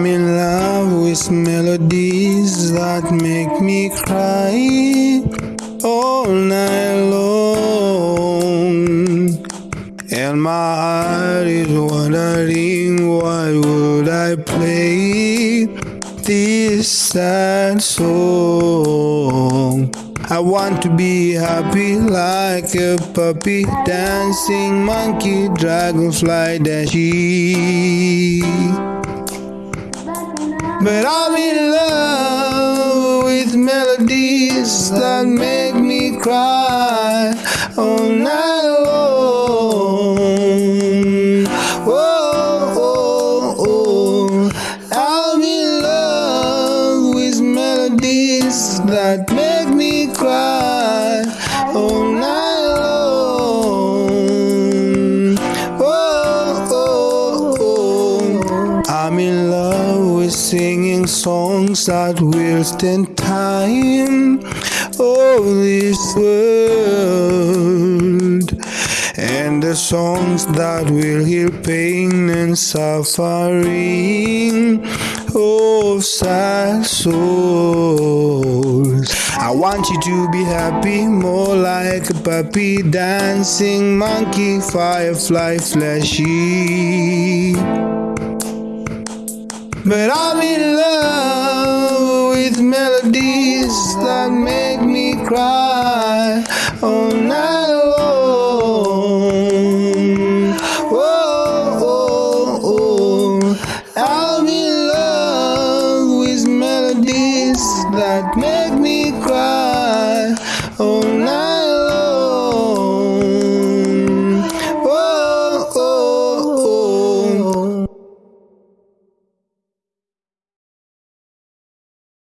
I'm in love with melodies that make me cry all night long. And my heart is wondering why would I play this sad song. I want to be happy like a puppy, dancing monkey, dragonfly, dashy. But I'm in love with melodies that make me cry all night long. Oh, oh, oh. I'm in love with melodies that make me cry singing songs that will stand time of this world. And the songs that will heal pain and suffering of sad souls. I want you to be happy, more like a puppy, dancing monkey, firefly, flashy. But I'm in love with melodies that make me cry all night long. Oh, oh, oh. I'm in love with melodies that make me cry all night